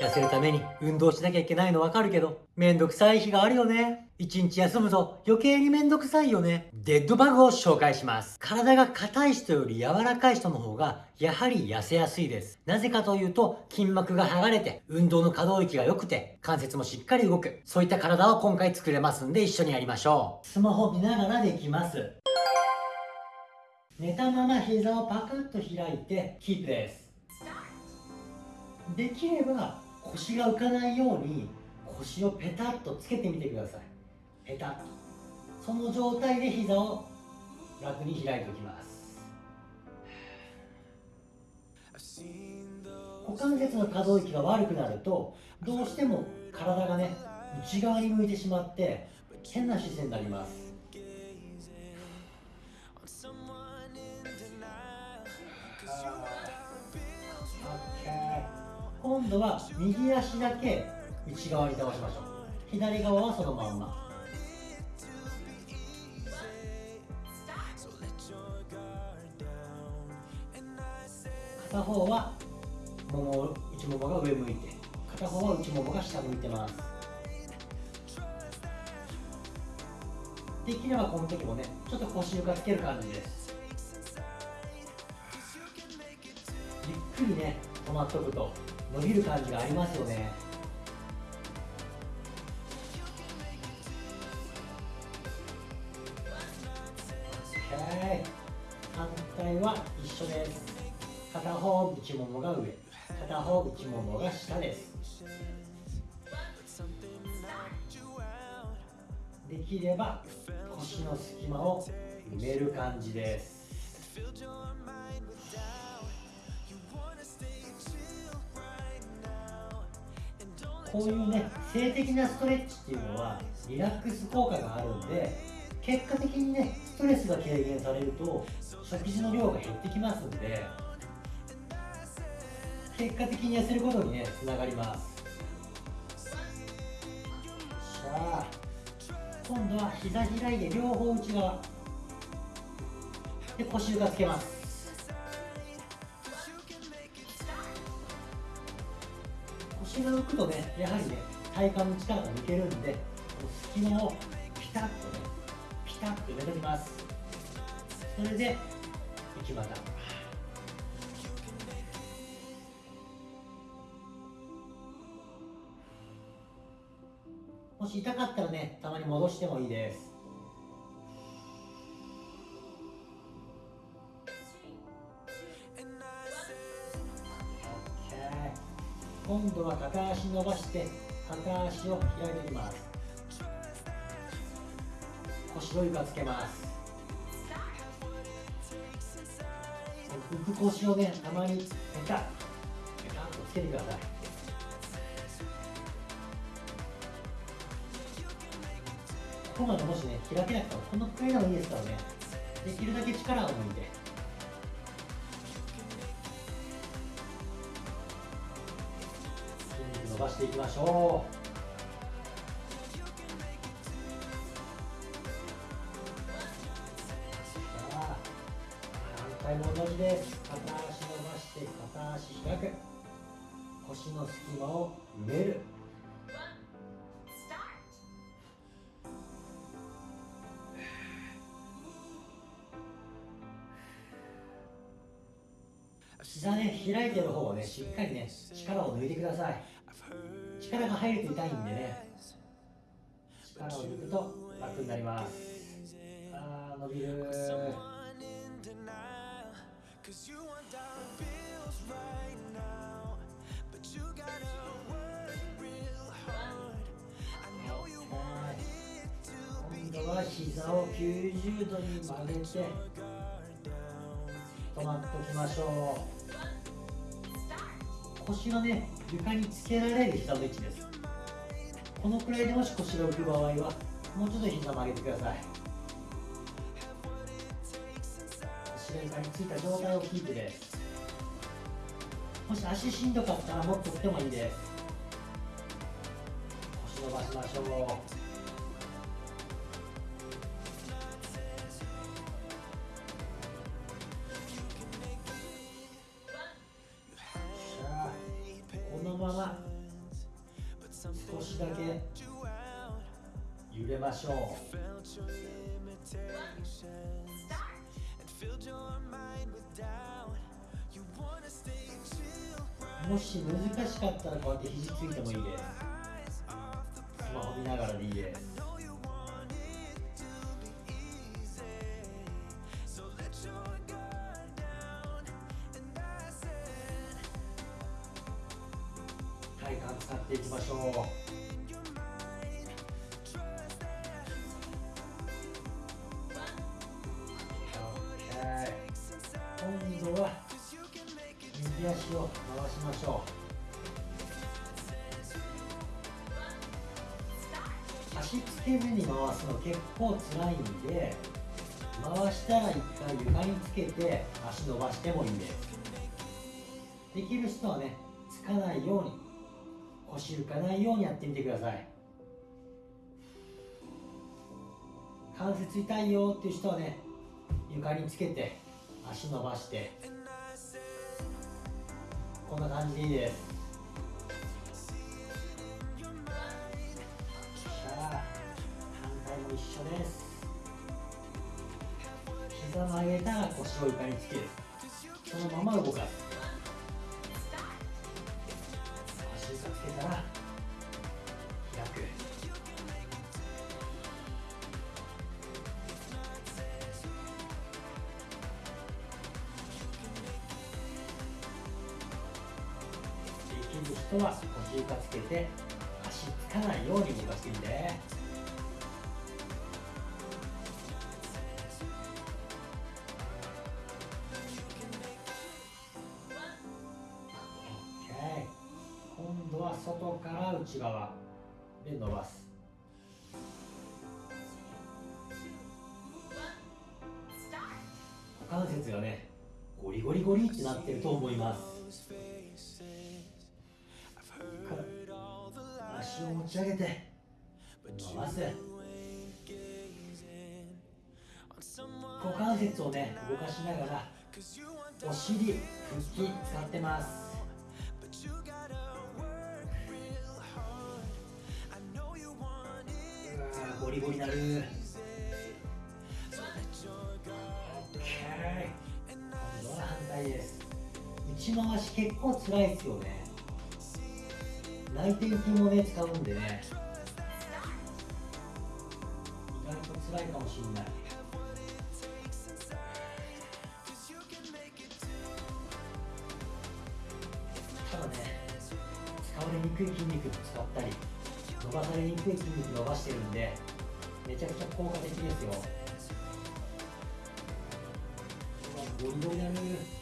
痩せるために運動しなきゃいけないのわかるけど、めんどくさい日があるよね。一日休むと余計にめんどくさいよね。デッドバグを紹介します。体が硬い人より柔らかい人の方が、やはり痩せやすいです。なぜかというと、筋膜が剥がれて、運動の可動域が良くて、関節もしっかり動く。そういった体を今回作れますんで一緒にやりましょう。スマホ見ながらできます。寝たまま膝をパクッと開いて、キープです。できれば腰が浮かないように腰をペタッとつけてみてください。ペタッと。その状態で膝を楽に開いておきます。股関節の可動域が悪くなるとどうしても体がね内側に向いてしまって変な姿勢になります。今度は右足だけ内側に倒しましょう。左側はそのまんま。片方はもも内ももが上向いて片方は内ももが下向いてます。できればこの時もねちょっと腰床つける感じです。ゆっくりね止まっとくと伸びる感じがありますよね。反対は一緒です。片方内ももが上。片方内ももが下です。できれば腰の隙間を埋める感じです。こういうね静的なストレッチっていうのはリラックス効果があるんで結果的にねストレスが軽減されると食事の量が減ってきますんで結果的に痩せることにねつながります。さあ今度は膝開いて両方内側。で腰床つけます。腰が浮くとねやはりね体幹の力が抜けるんでこの隙間をピタッとねピタッと埋めときます。それで内股もし痛かったらねたまに戻してもいいです。今度は片足伸ばして片足を開いていきます。腰の床つけます。浮く腰をねたまにペタッペタッとつけてください。ここまでもしね開けなくてもこのくらいでもいいですからね。できるだけ力を抜いて。していきましょう。反対も同じです。片足伸ばして片足開く腰の隙間を埋める。膝ね開いてる方をねしっかりね力を抜いてください。力が入ると痛いんでね。力を抜くと楽になります。あー伸びる。今度は膝を90度に曲げて止まっておきましょう。腰がね床につけられる膝の位置です。このくらいでもし腰が浮く場合はもうちょっと膝曲げてください。腰が床についた状態をキープです。もし足しんどかったらもっとってもいいです。腰伸ばしましょう。だけ。揺れましょう。もし難しかったらこうやって肘ついてもいいです。スマホ見ながらでいいです。体幹使っていきましょう。右足を回しましょう。足つけ根に回すの結構辛いんで回したら一回床につけて足伸ばしてもいいです。できる人はねつかないように腰浮かないようにやってみてください。関節痛いよっていう人はね床につけて足伸ばして。こんな感じでいいです。さあ反対も一緒です。膝曲げたら腰を床につける。そのまま動かす。できる人は腰床つけて足つかないように動かしてみて。今度は外から内側で伸ばす。股関節がねゴリゴリゴリってなってると思います。ち上げて伸ばす股関節をね動かしながらお尻腹筋使ってます。ゴリゴリなる。OK 今度は反対です。内回し結構つらいですよね。内転筋もね使うんでね。意外と辛いかもしれない。ただね使われにくい筋肉も使ったり伸ばされにくい筋肉伸ばしてるんでめちゃくちゃ効果的ですよ。ゴリゴリだね